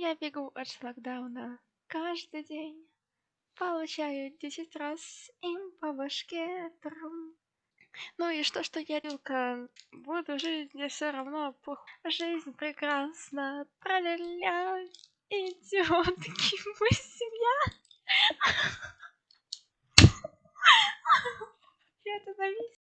я бегу от шлагдауна каждый день получаю десять раз им по башке трум. Ну и что что я вилка? Буду жить мне все равно похуй жизнь прекрасна тра-ля-ля идиотки мы семья. Я это остановись